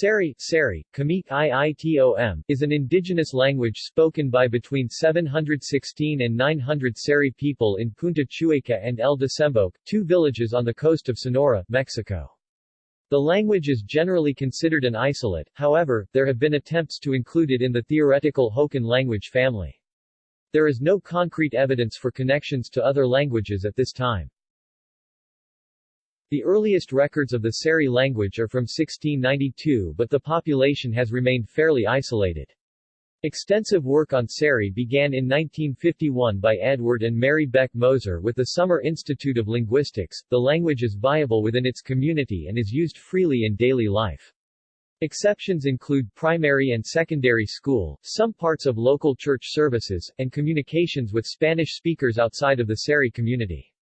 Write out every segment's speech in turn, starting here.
Seri, Seri, Cmiique Iitom, is an indigenous language spoken by between 716 and 900 Seri people in Punta Chueca and El Desemboque, two villages on the coast of Sonora, Mexico. The language is generally considered an isolate, however, there have been attempts to include it in the theoretical Hokan language family. There is no concrete evidence for connections to other languages at this time. The earliest records of the Seri language are from 1692 but the population has remained fairly isolated. Extensive work on Seri began in 1951 by Edward and Mary Beck Moser with the Summer Institute of Linguistics. The language is viable within its community and is used freely in daily life. Exceptions include primary and secondary school, some parts of local church services, and communications with Spanish speakers outside of the Seri community.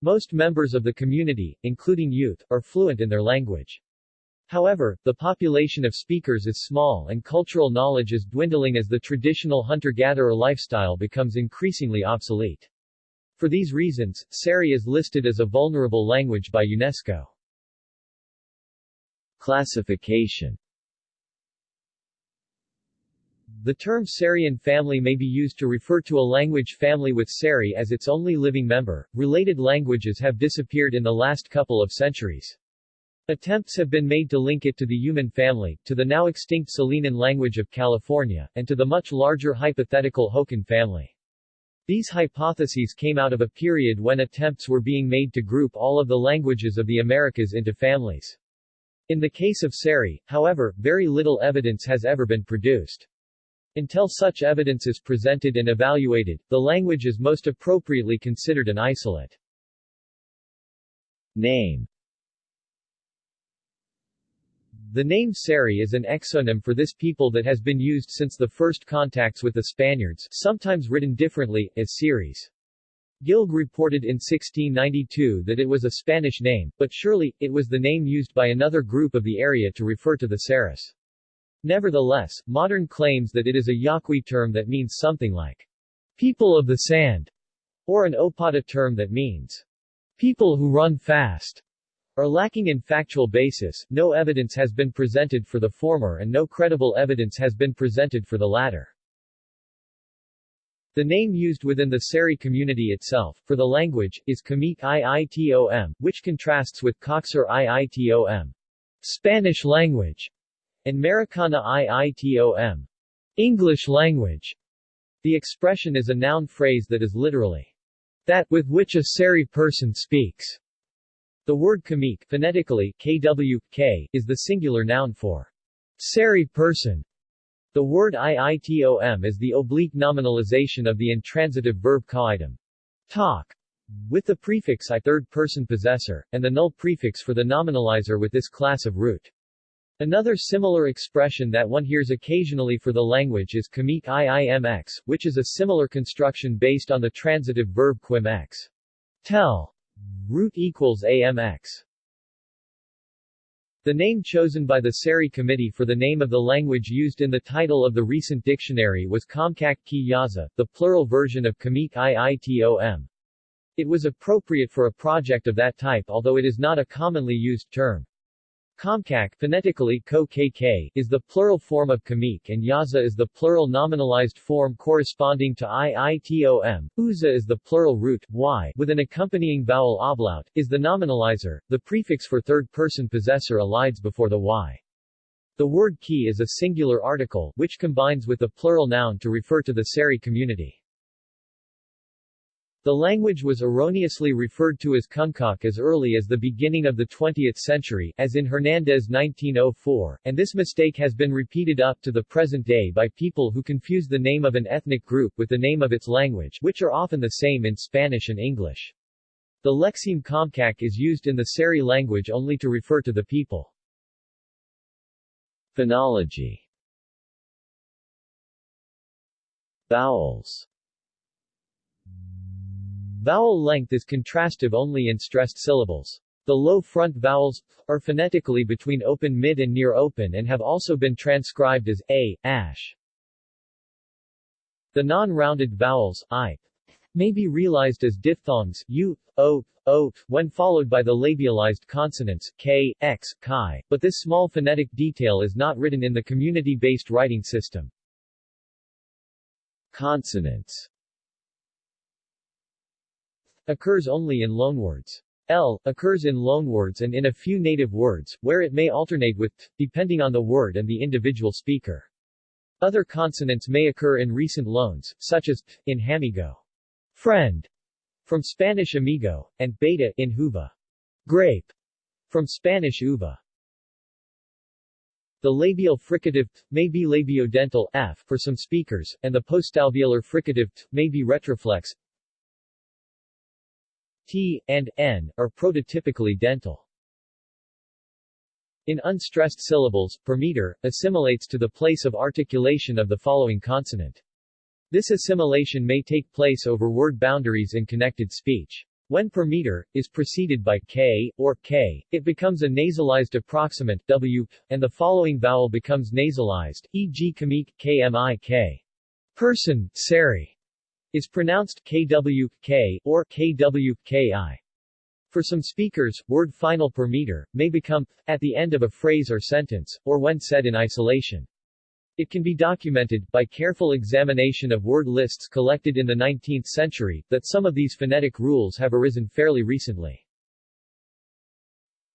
Most members of the community, including youth, are fluent in their language. However, the population of speakers is small and cultural knowledge is dwindling as the traditional hunter-gatherer lifestyle becomes increasingly obsolete. For these reasons, Seri is listed as a vulnerable language by UNESCO. Classification the term Serian family may be used to refer to a language family with Seri as its only living member. Related languages have disappeared in the last couple of centuries. Attempts have been made to link it to the Yuman family, to the now extinct Salinan language of California, and to the much larger hypothetical Hokan family. These hypotheses came out of a period when attempts were being made to group all of the languages of the Americas into families. In the case of Seri, however, very little evidence has ever been produced. Until such evidence is presented and evaluated, the language is most appropriately considered an isolate. Name The name Seri is an exonym for this people that has been used since the first contacts with the Spaniards, sometimes written differently, as Series. Gilg reported in 1692 that it was a Spanish name, but surely, it was the name used by another group of the area to refer to the Seris. Nevertheless, modern claims that it is a Yaqui term that means something like people of the sand, or an Opata term that means people who run fast, are lacking in factual basis. No evidence has been presented for the former and no credible evidence has been presented for the latter. The name used within the Seri community itself, for the language, is Cmiique Iitom, which contrasts with Cocsar Iitom, Spanish language, and Mericaana Iitom, English language. The expression is a noun phrase that is literally that with which a Seri person speaks. The word kamik phonetically kw, k, is the singular noun for Seri person. The word iitom is the oblique nominalization of the intransitive verb kaitum, talk, with the prefix i third person possessor, and the null prefix for the nominalizer with this class of root. Another similar expression that one hears occasionally for the language is kamik iimx, which is a similar construction based on the transitive verb quimx. Tell. Root equals amx. The name chosen by the Seri Committee for the name of the language used in the title of the recent dictionary was Comcaac quih Yaza, the plural version of Cmiique Iitom. It was appropriate for a project of that type although it is not a commonly used term. Comcaac phonetically -kk, is the plural form of kamik and yaza is the plural nominalized form corresponding to iitom, uza is the plural root, y with an accompanying vowel ablaut, is the nominalizer, the prefix for third-person possessor elides before the y. The word ki is a singular article, which combines with the plural noun to refer to the Seri community. The language was erroneously referred to as Kunkak as early as the beginning of the 20th century, as in Hernandez 1904, and this mistake has been repeated up to the present day by people who confuse the name of an ethnic group with the name of its language, which are often the same in Spanish and English. The lexeme Comcaac is used in the Seri language only to refer to the people. Phonology Vowels Vowel length is contrastive only in stressed syllables. The low front vowels are phonetically between open mid and near open and have also been transcribed as a, ash. The non-rounded vowels i may be realized as diphthongs u, o, o, when followed by the labialized consonants k, x, chi, but this small phonetic detail is not written in the community-based writing system. Consonants occurs only in loanwords. L occurs in loanwords and in a few native words, where it may alternate with t, depending on the word and the individual speaker. Other consonants may occur in recent loans, such as t, in hamigo, friend, from Spanish amigo, and beta in huva, grape, from Spanish uva. The labial fricative t may be labiodental f for some speakers, and the postalveolar fricative t may be retroflex T, and N, are prototypically dental. In unstressed syllables, per meter, assimilates to the place of articulation of the following consonant. This assimilation may take place over word boundaries in connected speech. When per meter, is preceded by k, or k, it becomes a nasalized approximant w, and the following vowel becomes nasalized, e.g. kamik, kmik. Person, seri is pronounced kwk, or kwki. For some speakers, word final per meter, may become at the end of a phrase or sentence, or when said in isolation. It can be documented, by careful examination of word lists collected in the 19th century, that some of these phonetic rules have arisen fairly recently.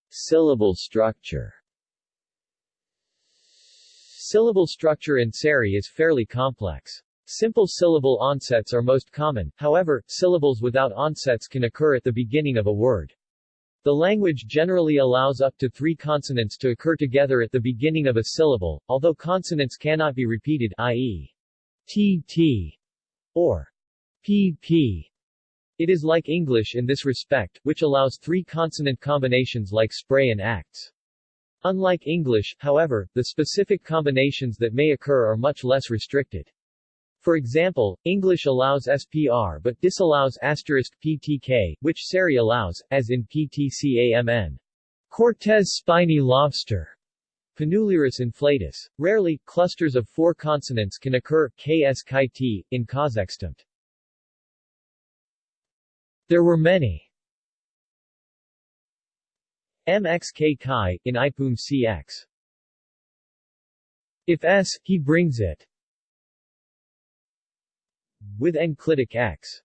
Syllable structure Syllable structure in Seri is fairly complex. Simple syllable onsets are most common, however, syllables without onsets can occur at the beginning of a word. The language generally allows up to three consonants to occur together at the beginning of a syllable, although consonants cannot be repeated i.e. tt or pp. It is like English in this respect, which allows three consonant combinations like spray and acts. Unlike English, however, the specific combinations that may occur are much less restricted. For example, English allows SPR but disallows asterisk PTK, which Seri allows, as in PTCAMN. Cortez spiny lobster. Panulirus inflatus. Rarely, clusters of four consonants can occur, ks t, in Kazakhstan. There were many MXK in Ipum CX. If S, he brings it with enclitic x.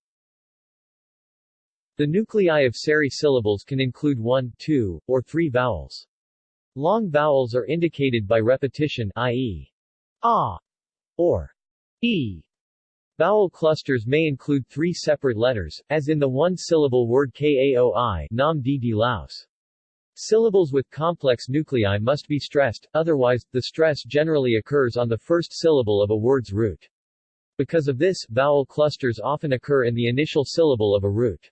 The nuclei of seri syllables can include one, two, or three vowels. Long vowels are indicated by repetition i.e. a or e. Vowel clusters may include three separate letters, as in the one-syllable word kaoi nam di laos. Syllables with complex nuclei must be stressed, otherwise, the stress generally occurs on the first syllable of a word's root. Because of this, vowel clusters often occur in the initial syllable of a root.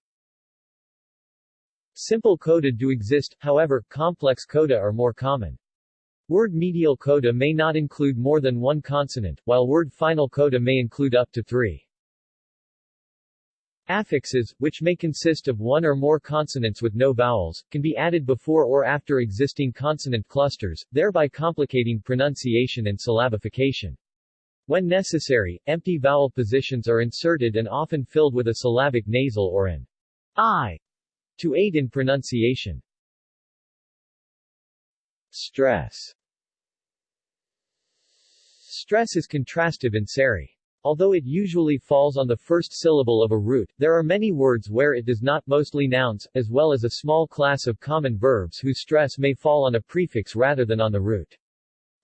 Simple coda do exist, however, complex coda are more common. Word medial coda may not include more than one consonant, while word final coda may include up to three. Affixes, which may consist of one or more consonants with no vowels, can be added before or after existing consonant clusters, thereby complicating pronunciation and syllabification. When necessary, empty vowel positions are inserted and often filled with a syllabic nasal or an I to aid in pronunciation. Stress Stress is contrastive in Seri. Although it usually falls on the first syllable of a root, there are many words where it does not mostly nouns, as well as a small class of common verbs whose stress may fall on a prefix rather than on the root.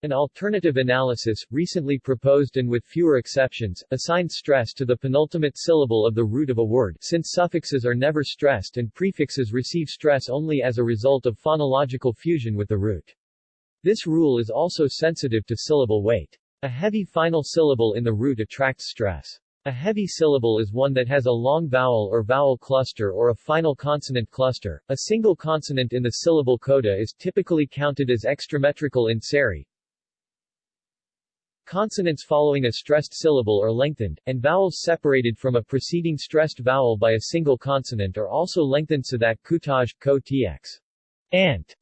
An alternative analysis, recently proposed and with fewer exceptions, assigns stress to the penultimate syllable of the root of a word, since suffixes are never stressed and prefixes receive stress only as a result of phonological fusion with the root. This rule is also sensitive to syllable weight. A heavy final syllable in the root attracts stress. A heavy syllable is one that has a long vowel or vowel cluster or a final consonant cluster. A single consonant in the syllable coda is typically counted as extrametrical in seri, Consonants following a stressed syllable are lengthened, and vowels separated from a preceding stressed vowel by a single consonant are also lengthened so that kutaj, ko tx, ant,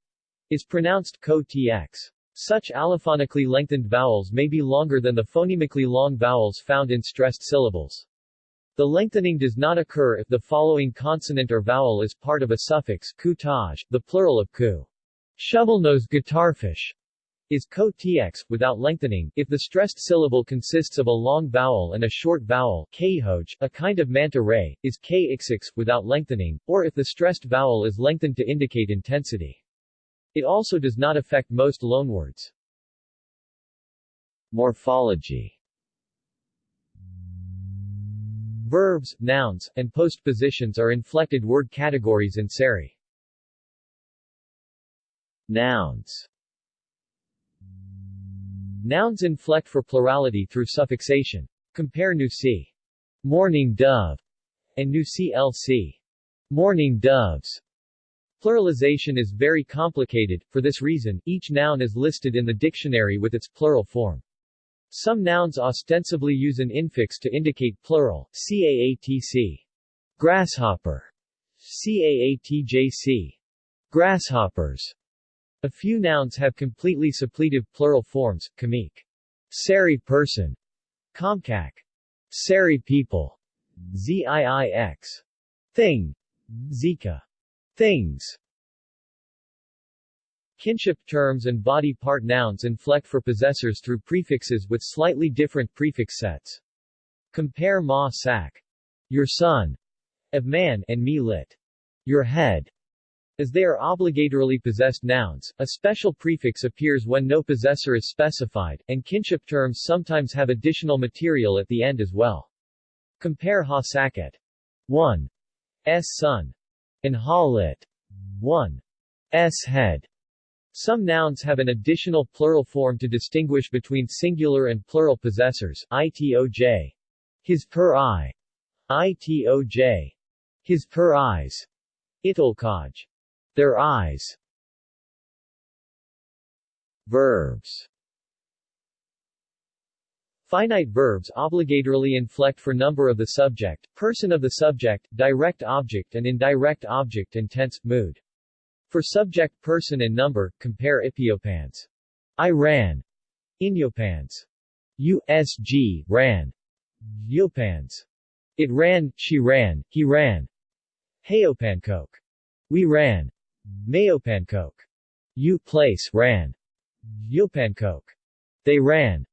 is pronounced ko tx. Such allophonically lengthened vowels may be longer than the phonemically long vowels found in stressed syllables. The lengthening does not occur if the following consonant or vowel is part of a suffix kutaj, the plural of ku. Shovelnose guitarfish is ko tx, without lengthening, if the stressed syllable consists of a long vowel and a short vowel khoj, a kind of manta ray, is k without lengthening, or if the stressed vowel is lengthened to indicate intensity. It also does not affect most loanwords. Morphology Verbs, nouns, and postpositions are inflected word categories in Seri. Nouns Nouns inflect for plurality through suffixation. Compare nusi. Morning dove and nusi lc. Morning doves. Pluralization is very complicated, for this reason, each noun is listed in the dictionary with its plural form. Some nouns ostensibly use an infix to indicate plural, caatc. Grasshopper. Caatjc. Grasshoppers. A few nouns have completely suppletive plural forms, kamik. Seri person. Comcaac. Seri people. Ziix. Thing. Zika. Things. Kinship terms and body part nouns inflect for possessors through prefixes with slightly different prefix sets. Compare ma sak. Your son. Of man and me lit. Your head. As they are obligatorily possessed nouns, a special prefix appears when no possessor is specified, and kinship terms sometimes have additional material at the end as well. Compare ha saket. 1. S son. And ha lit. 1. S head. Some nouns have an additional plural form to distinguish between singular and plural possessors, itoj. His per eye. Itoj. His per eyes. Itolkaj. Their eyes Verbs Finite verbs obligatorily inflect for number of the subject, person of the subject, direct object and indirect object and tense, mood. For subject person and number, compare Ipiopans. I ran. Inyopans. USG, ran. Yopans. It ran, she ran, he ran. Heopankok. We ran. Mayopankok. U place ran. Yopankok. They ran.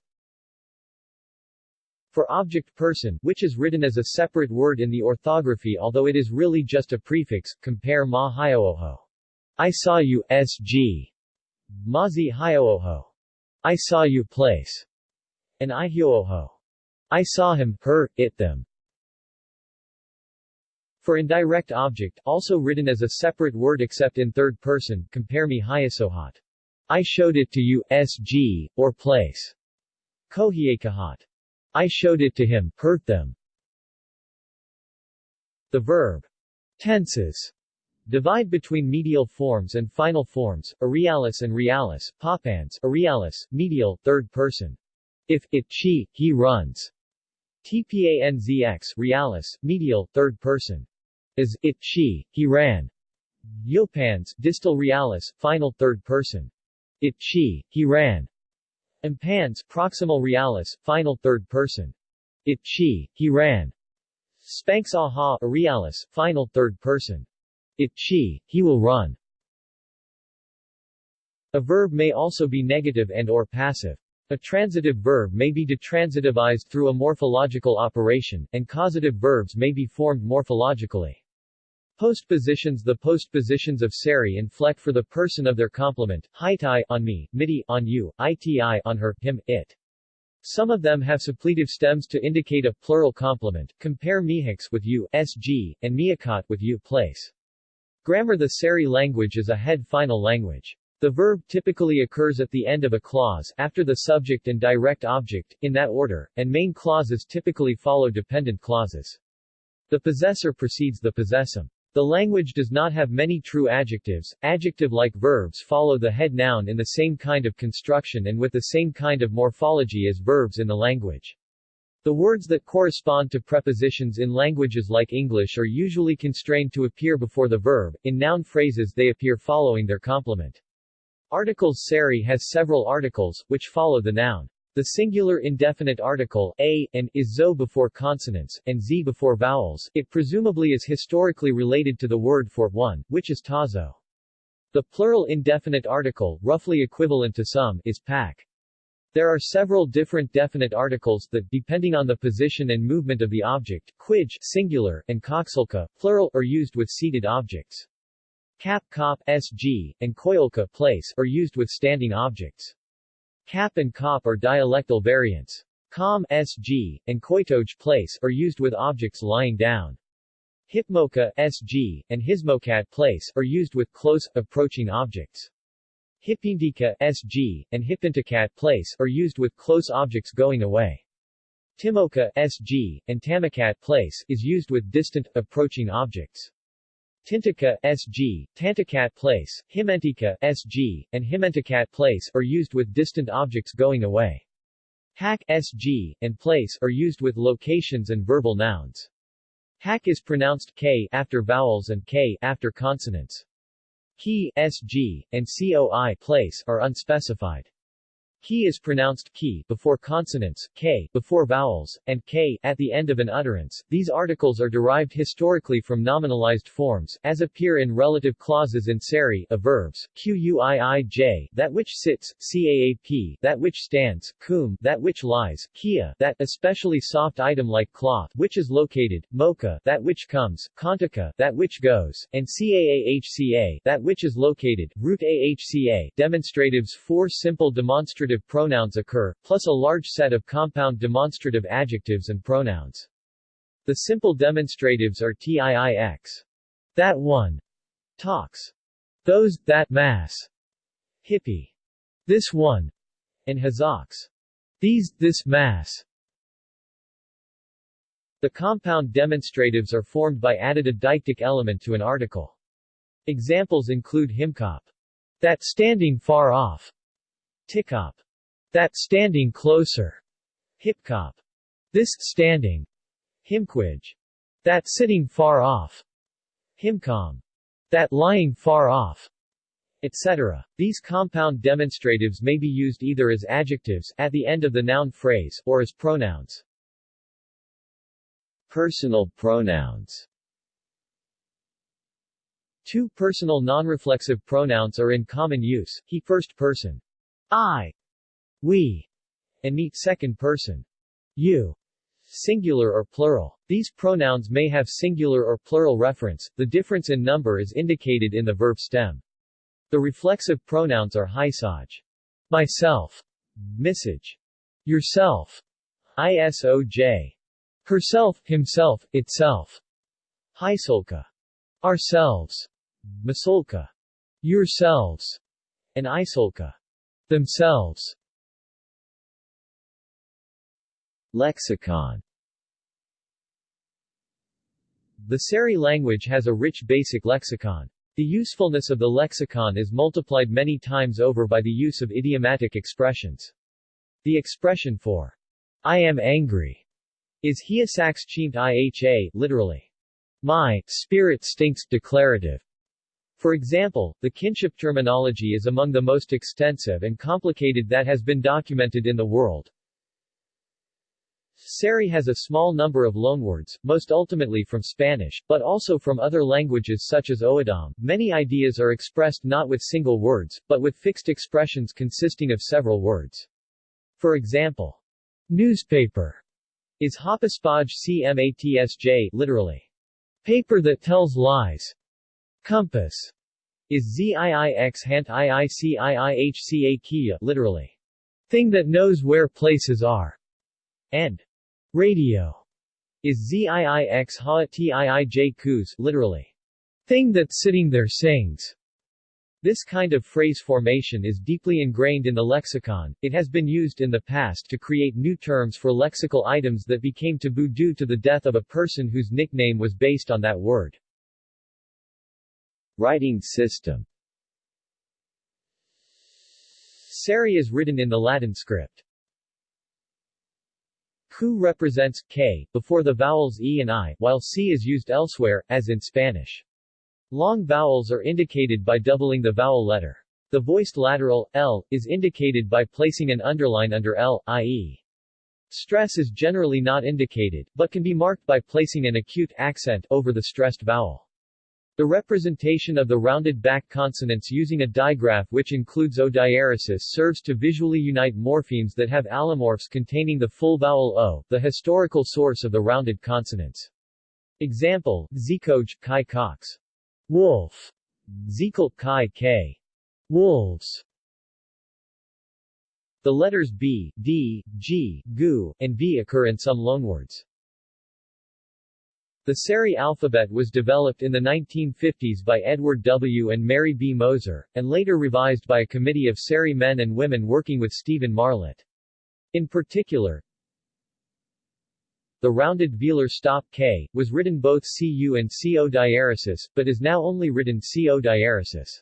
For object person, which is written as a separate word in the orthography although it is really just a prefix, compare ma hiooho. I saw you, sg. Mazi hiooho. I saw you place. And I hiooho. I saw him, her, it them. For indirect object, also written as a separate word except in third person, compare me hyasohat. I showed it to you, sg, or place. Kohiekahat. I showed it to him, hurt them. The verb tenses divide between medial forms and final forms, irrealis and realis, papans, irrealis, medial, third person. If, it, she, he runs. Tpanzx, realis, medial, third person as it, she, he ran. Yopans, distal realis, final third person. It, she, he ran. Impans, proximal realis, final third person. It, she, he ran. Spanx aha, realis, final third person. It, she, he will run. A verb may also be negative and or passive. A transitive verb may be detransitivized through a morphological operation, and causative verbs may be formed morphologically. Postpositions The postpositions of seri inflect for the person of their complement, hitai on me, midi on you, iti on her, him, it. Some of them have suppletive stems to indicate a plural complement, compare mihix with you, sg, and miakat with you, place. Grammar The Seri language is a head-final language. The verb typically occurs at the end of a clause, after the subject and direct object, in that order, and main clauses typically follow dependent clauses. The possessor precedes the possessum. The language does not have many true adjectives. Adjective-like verbs follow the head noun in the same kind of construction and with the same kind of morphology as verbs in the language. The words that correspond to prepositions in languages like English are usually constrained to appear before the verb, in noun phrases they appear following their complement. Articles Seri has several articles, which follow the noun. The singular indefinite article a and is zo before consonants, and z before vowels. It presumably is historically related to the word for one, which is tazo. The plural indefinite article, roughly equivalent to some, is pak. There are several different definite articles that, depending on the position and movement of the object, quij singular, and koksulka, plural, are used with seated objects. Kop, sg, and koyolka place are used with standing objects. Kap and cop are dialectal variants. Kam, sg, and koitoj place are used with objects lying down. Hipmoka, sg, and hismokat place are used with close, approaching objects. Hipindika, sg, and hipintakat place are used with close objects going away. Timoka, sg, and tamakat place is used with distant, approaching objects. Tintika, Sg, Tantakat place, Himentika, Sg, and Himentakat place are used with distant objects going away. Hack Sg, and place are used with locations and verbal nouns. Hack is pronounced k after vowels and k after consonants. Key Sg, and Coi place are unspecified. Ki is pronounced ki before consonants, k before vowels, and k at the end of an utterance. These articles are derived historically from nominalized forms, as appear in relative clauses in seri of verbs, quiij, that which sits, caap, that which stands, cum, that which lies, kia, that especially soft item like cloth, which is located, mocha, that which comes, kantaka, that which goes, and caahca, that which is located, root ahca. Demonstratives Four simple demonstrative pronouns occur, plus a large set of compound demonstrative adjectives and pronouns. The simple demonstratives are TIIX. That one. Talks. Those, that mass. Hippie. This one. And Hazoks. These, this mass. The compound demonstratives are formed by added a deictic element to an article. Examples include himkop. That standing far off. Tikop. That standing closer. Hipkop. This standing. Himquij. That sitting far off. Himcom. That lying far off etc. These compound demonstratives may be used either as adjectives at the end of the noun phrase, or as pronouns. Personal pronouns Two personal non-reflexive pronouns are in common use, he first person, I, we, and me second person, you, singular or plural. These pronouns may have singular or plural reference, the difference in number is indicated in the verb stem. The reflexive pronouns are hisaj, myself, message, yourself, isoj, herself, himself, itself, hisolka, ourselves, masolka, yourselves, and isolka, themselves. Lexicon The Seri language has a rich basic lexicon. The usefulness of the lexicon is multiplied many times over by the use of idiomatic expressions. The expression for I am angry is hiasax chint iha, literally, my spirit stinks declarative. For example, the kinship terminology is among the most extensive and complicated that has been documented in the world. Seri has a small number of loanwords, most ultimately from Spanish, but also from other languages such as O'odham. Many ideas are expressed not with single words, but with fixed expressions consisting of several words. For example, newspaper is Hapaspaj cmatsj literally, paper that tells lies. Compass. Is ziix hant iiciihca kia literally, thing that knows where places are, and. Radio. Is ziix ha tiij kus literally, thing that's sitting there sings. This kind of phrase formation is deeply ingrained in the lexicon, it has been used in the past to create new terms for lexical items that became taboo due to the death of a person whose nickname was based on that word. Writing system Seri is written in the Latin script. Ku represents k before the vowels e and i, while c is used elsewhere, as in Spanish. Long vowels are indicated by doubling the vowel letter. The voiced lateral, L, is indicated by placing an underline under L, i.e. Stress is generally not indicated, but can be marked by placing an acute accent over the stressed vowel. The representation of the rounded back consonants using a digraph which includes O diaresis serves to visually unite morphemes that have allomorphs containing the full vowel O, the historical source of the rounded consonants. Example, Zekoj, Kai Cox. Wolf. Zekel, Kai K. Wolves. The letters B, D, G, Gu, and V occur in some loanwords. The Seri alphabet was developed in the 1950s by Edward W. and Mary B. Moser, and later revised by a committee of Seri men and women working with Stephen Marlett. In particular, the rounded velar stop k, was written both cu and co diaresis, but is now only written co diaresis.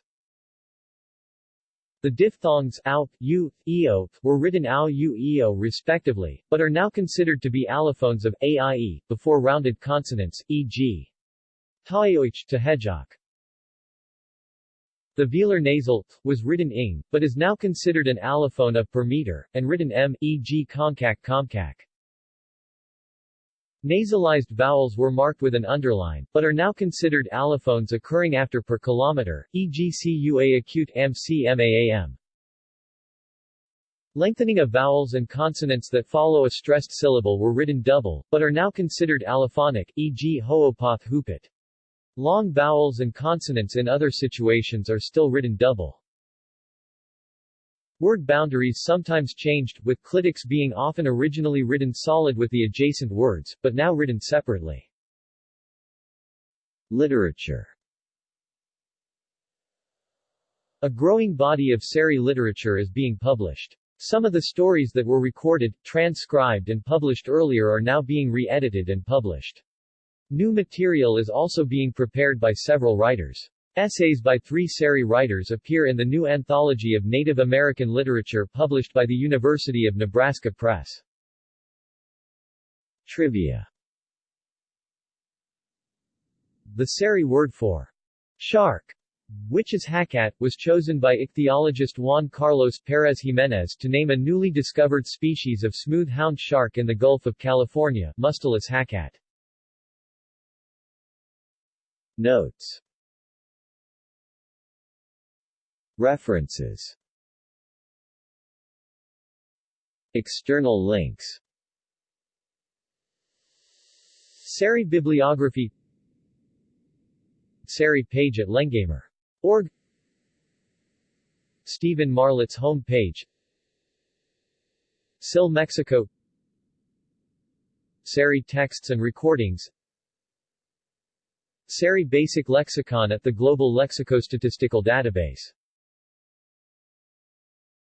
The diphthongs au, u, eo, were written au u eo respectively, but are now considered to be allophones of aie, before rounded consonants, e.g. taioich to hejok. The velar nasal was written ing, but is now considered an allophone of per meter, and written m, e.g. concac comcac. Nasalized vowels were marked with an underline, but are now considered allophones occurring after per kilometer, e.g. cua acute mcmaam. Lengthening of vowels and consonants that follow a stressed syllable were written double, but are now considered allophonic, e.g. hoopoth hoopit. Long vowels and consonants in other situations are still written double. Word boundaries sometimes changed, with clitics being often originally written solid with the adjacent words, but now written separately. Literature A growing body of Seri literature is being published. Some of the stories that were recorded, transcribed and published earlier are now being re-edited and published. New material is also being prepared by several writers. Essays by three Seri writers appear in the new anthology of Native American literature published by the University of Nebraska Press. Trivia The Seri word for shark, which is hacat, was chosen by ichthyologist Juan Carlos Perez Jimenez to name a newly discovered species of smooth hound shark in the Gulf of California, Mustelus hacat. Notes References. External links. Seri Bibliography. Seri page at Lengamer.org Stephen Marlett's home page. SIL Mexico. Seri texts and recordings. Seri Basic Lexicon at the Global Lexicostatistical Database